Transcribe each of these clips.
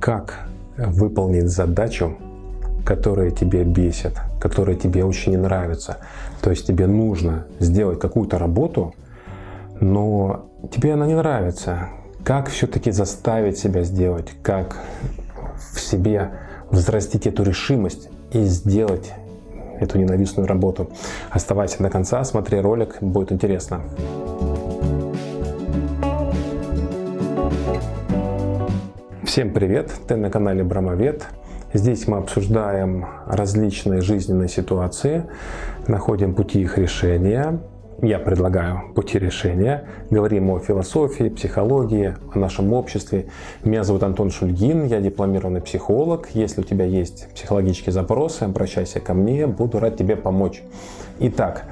как выполнить задачу, которая тебе бесит, которая тебе очень не нравится. То есть тебе нужно сделать какую-то работу, но тебе она не нравится. Как все-таки заставить себя сделать, как в себе взрастить эту решимость и сделать эту ненавистную работу. Оставайся до конца, смотри ролик, будет интересно. Всем привет! Ты на канале Брамовед. Здесь мы обсуждаем различные жизненные ситуации, находим пути их решения. Я предлагаю пути решения. Говорим о философии, психологии, о нашем обществе. Меня зовут Антон Шульгин, я дипломированный психолог. Если у тебя есть психологические запросы, обращайся ко мне, буду рад тебе помочь. Итак,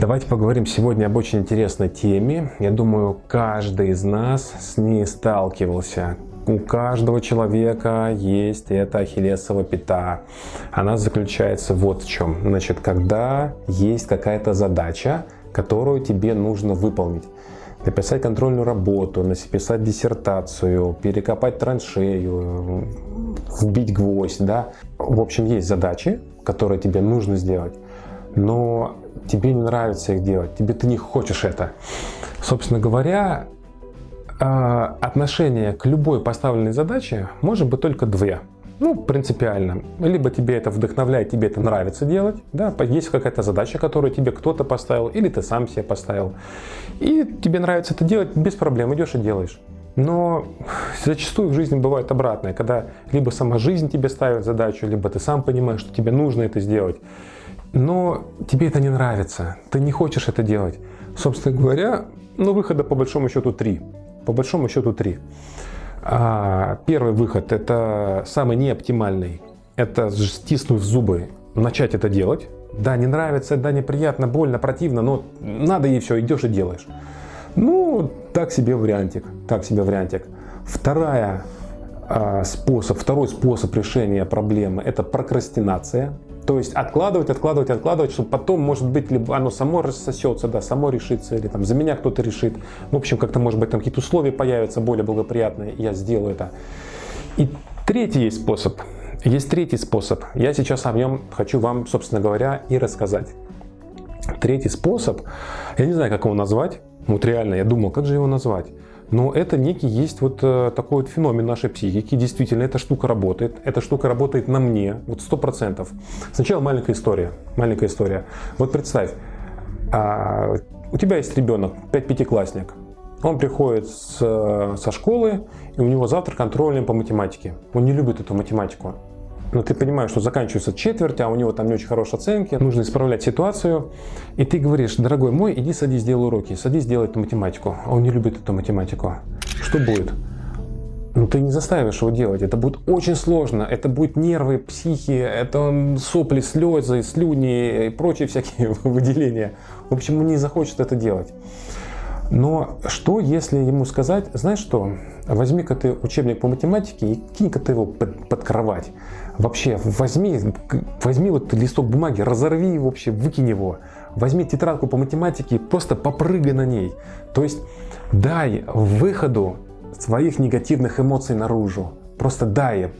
Давайте поговорим сегодня об очень интересной теме. Я думаю, каждый из нас с ней сталкивался. У каждого человека есть эта ахиллесова пята. Она заключается вот в чем. Значит, когда есть какая-то задача, которую тебе нужно выполнить. Написать контрольную работу, написать диссертацию, перекопать траншею, вбить гвоздь. Да? В общем, есть задачи, которые тебе нужно сделать, но тебе не нравится их делать, тебе ты не хочешь это. Собственно говоря, отношение к любой поставленной задаче может быть только две. Ну, принципиально. Либо тебе это вдохновляет, тебе это нравится делать, да, есть какая-то задача, которую тебе кто-то поставил, или ты сам себе поставил. И тебе нравится это делать, без проблем идешь и делаешь. Но зачастую в жизни бывает обратное, когда либо сама жизнь тебе ставит задачу, либо ты сам понимаешь, что тебе нужно это сделать. Но тебе это не нравится, ты не хочешь это делать. Собственно говоря, ну выхода по большому счету три. По большому счету три. А, первый выход – это самый неоптимальный. Это стиснув зубы, начать это делать. Да, не нравится, да, неприятно, больно, противно, но надо и все, идешь и делаешь. Ну, так себе вариантик, так себе вариантик. Вторая а, способ, второй способ решения проблемы – это прокрастинация. То есть откладывать, откладывать, откладывать, чтобы потом, может быть, либо оно само рассосется, да, само решится, или там за меня кто-то решит. В общем, как-то, может быть, там какие-то условия появятся более благоприятные, я сделаю это. И третий есть способ. Есть третий способ. Я сейчас о нем хочу вам, собственно говоря, и рассказать. Третий способ, я не знаю, как его назвать. Вот реально, я думал, как же его назвать. Но это некий есть вот э, такой вот феномен нашей психики. Действительно, эта штука работает. Эта штука работает на мне, вот сто процентов. Сначала маленькая история. Маленькая история. Вот представь, а, у тебя есть ребенок, 5-5-классник. Он приходит с, со школы, и у него завтра контрольный по математике. Он не любит эту математику но ты понимаешь, что заканчивается четверть, а у него там не очень хорошие оценки, нужно исправлять ситуацию, и ты говоришь, дорогой мой, иди садись, делай уроки, садись, делай эту математику, а он не любит эту математику. Что будет? Ну, ты не заставишь его делать, это будет очень сложно, это будет нервы, психи, это сопли, слезы, слюни и прочие всякие выделения. В общем, он не захочет это делать. Но что, если ему сказать, знаешь что, возьми-ка ты учебник по математике и кинь-ка ты его под, под кровать. Вообще, возьми, возьми вот листок бумаги, разорви его вообще, выкинь его. Возьми тетрадку по математике просто попрыгай на ней. То есть дай выходу своих негативных эмоций наружу. Просто дай.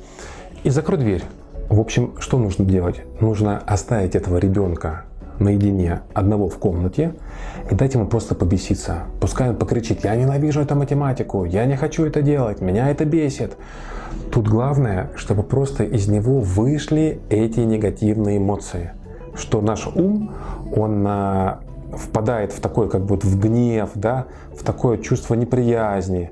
И закрой дверь. В общем, что нужно делать? Нужно оставить этого ребенка наедине одного в комнате и дать ему просто побеситься. Пускай он покричит, я ненавижу эту математику, я не хочу это делать, меня это бесит. Тут главное, чтобы просто из него вышли эти негативные эмоции. Что наш ум, он а, впадает в такой как будто в гнев, да, в такое чувство неприязни.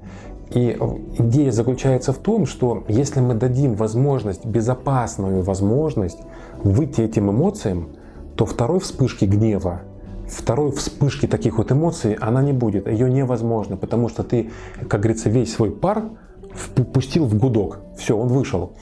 И идея заключается в том, что если мы дадим возможность, безопасную возможность выйти этим эмоциям, то второй вспышки гнева, второй вспышки таких вот эмоций, она не будет, ее невозможно, потому что ты, как говорится, весь свой пар пустил в гудок, все, он вышел.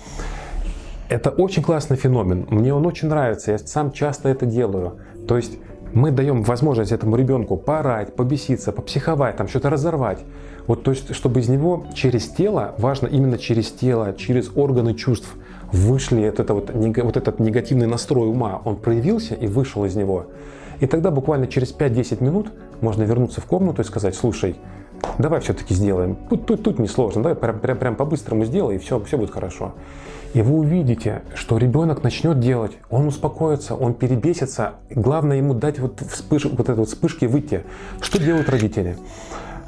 Это очень классный феномен, мне он очень нравится, я сам часто это делаю. То есть мы даем возможность этому ребенку поорать, побеситься, попсиховать, там что-то разорвать. Вот то есть, чтобы из него через тело, важно именно через тело, через органы чувств – вышли от этого, вот этот негативный настрой ума, он проявился и вышел из него. И тогда буквально через 5-10 минут можно вернуться в комнату и сказать, слушай, давай все-таки сделаем. Тут, тут, тут несложно, давай прям, прям, прям по-быстрому сделай, и все, все будет хорошо. И вы увидите, что ребенок начнет делать, он успокоится, он перебесится. Главное ему дать вот, вспыш, вот этой вот вспышки выйти. Что делают родители?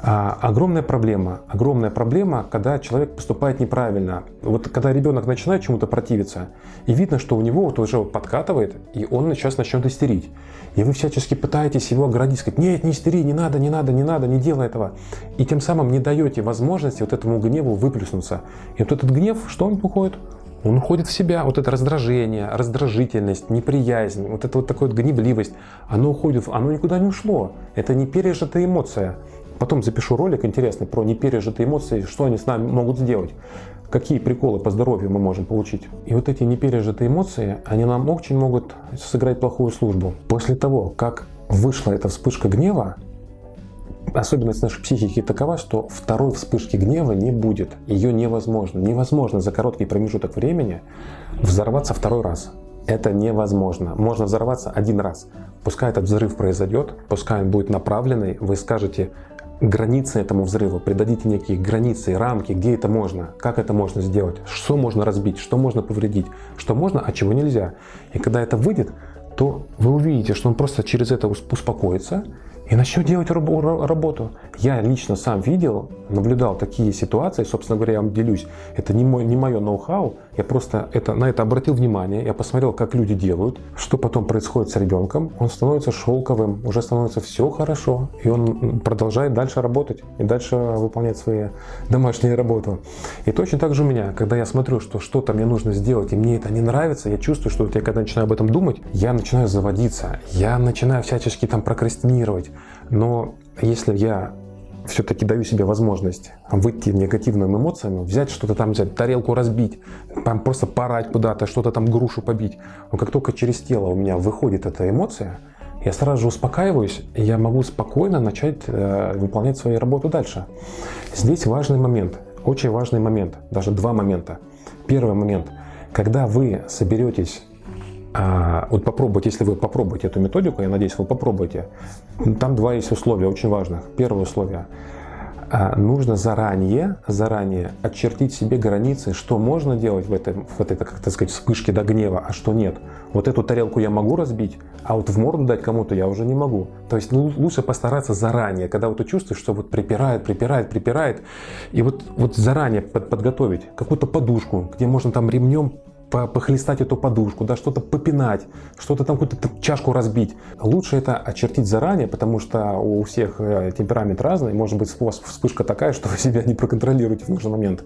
А, огромная проблема. Огромная проблема, когда человек поступает неправильно. Вот когда ребенок начинает чему-то противиться, и видно, что у него вот уже подкатывает, и он сейчас начнет истерить. И вы всячески пытаетесь его оградить, сказать, нет, не истери, не надо, не надо, не надо, не делай этого. И тем самым не даете возможности вот этому гневу выплеснуться. И вот этот гнев, что он уходит? Он уходит в себя, вот это раздражение, раздражительность, неприязнь, вот это вот такая вот гневливость, оно уходит, оно никуда не ушло. Это не пережитая эмоция. Потом запишу ролик интересный про непережитые эмоции, что они с нами могут сделать, какие приколы по здоровью мы можем получить. И вот эти непережитые эмоции, они нам очень могут сыграть плохую службу. После того, как вышла эта вспышка гнева, особенность нашей психики такова, что второй вспышки гнева не будет. Ее невозможно. Невозможно за короткий промежуток времени взорваться второй раз. Это невозможно. Можно взорваться один раз. Пускай этот взрыв произойдет, пускай он будет направленный, вы скажете, границы этому взрыву, придадите некие границы, рамки, где это можно, как это можно сделать, что можно разбить, что можно повредить, что можно, а чего нельзя. И когда это выйдет, то вы увидите, что он просто через это успокоится, и начнет делать работу. Я лично сам видел, наблюдал такие ситуации, собственно говоря, я вам делюсь. Это не, мой, не мое ноу-хау, я просто это, на это обратил внимание, я посмотрел, как люди делают, что потом происходит с ребенком. Он становится шелковым, уже становится все хорошо, и он продолжает дальше работать и дальше выполнять свои домашние работы. И точно так же у меня, когда я смотрю, что что-то мне нужно сделать, и мне это не нравится, я чувствую, что вот я когда начинаю об этом думать, я начинаю заводиться, я начинаю всячески там прокрастинировать, но если я все-таки даю себе возможность выйти негативными эмоциями, взять что-то там, взять тарелку разбить, там просто порать куда-то, что-то там грушу побить. Но как только через тело у меня выходит эта эмоция, я сразу же успокаиваюсь, и я могу спокойно начать э, выполнять свою работу дальше. Здесь важный момент, очень важный момент, даже два момента. Первый момент, когда вы соберетесь а, вот попробуйте, если вы попробуете эту методику, я надеюсь, вы попробуете. Там два есть условия очень важных. Первое условие. А, нужно заранее, заранее очертить себе границы, что можно делать в этой, в этой как так сказать, вспышке до гнева, а что нет. Вот эту тарелку я могу разбить, а вот в морду дать кому-то я уже не могу. То есть ну, лучше постараться заранее, когда вот ты чувствуешь, что вот припирает, припирает, припирает, и вот, вот заранее под, подготовить какую-то подушку, где можно там ремнем похлестать эту подушку, да, что-то попинать, что-то там какую-то чашку разбить. Лучше это очертить заранее, потому что у всех э, темперамент разный, может быть у вас вспышка такая, что вы себя не проконтролируете в нужный момент.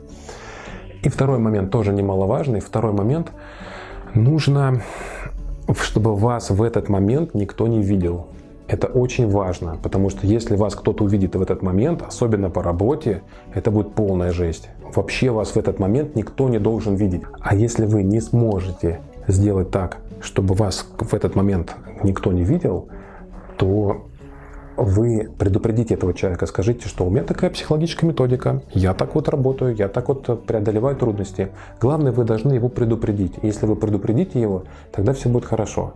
И второй момент тоже немаловажный. Второй момент. Нужно, чтобы вас в этот момент никто не видел. Это очень важно, потому что если вас кто-то увидит в этот момент, особенно по работе, это будет полная жесть. Вообще вас в этот момент никто не должен видеть. А если вы не сможете сделать так, чтобы вас в этот момент никто не видел, то вы предупредите этого человека, скажите, что у меня такая психологическая методика, я так вот работаю, я так вот преодолеваю трудности. Главное, вы должны его предупредить. Если вы предупредите его, тогда все будет хорошо.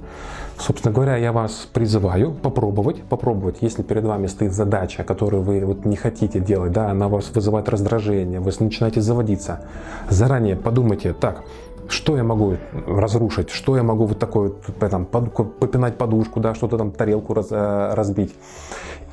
Собственно говоря, я вас призываю попробовать, попробовать, если перед вами стоит задача, которую вы вот не хотите делать, да, она вас вызывает раздражение, вы начинаете заводиться. Заранее подумайте, так, что я могу разрушить, что я могу вот такое, там, попинать подушку, да, что-то там, тарелку раз, э, разбить.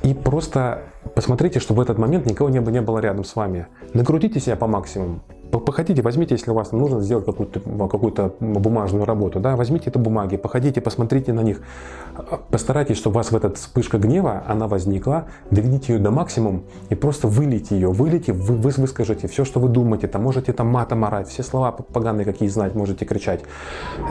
И просто посмотрите, чтобы в этот момент никого не, не было рядом с вами. Накрутите себя по максимуму. Походите, возьмите, если у вас нужно сделать какую-то какую бумажную работу, да, возьмите это бумаги, походите, посмотрите на них. Постарайтесь, чтобы у вас в этот вспышка гнева, она возникла, доведите ее до максимума и просто вылейте ее, вылейте, вы, вы выскажите все, что вы думаете, там можете там матом орать, все слова поганые, какие знать, можете кричать.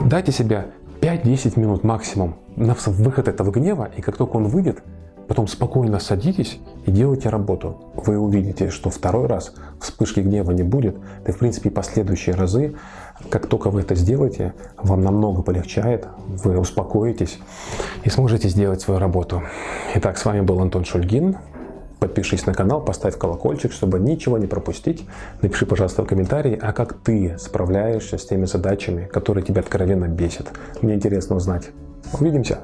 Дайте себе 5-10 минут максимум на выход этого гнева, и как только он выйдет, Потом спокойно садитесь и делайте работу. Вы увидите, что второй раз вспышки гнева не будет. Да и в принципе последующие разы, как только вы это сделаете, вам намного полегчает, вы успокоитесь и сможете сделать свою работу. Итак, с вами был Антон Шульгин. Подпишись на канал, поставь колокольчик, чтобы ничего не пропустить. Напиши, пожалуйста, в комментарии, а как ты справляешься с теми задачами, которые тебя откровенно бесят. Мне интересно узнать. Увидимся!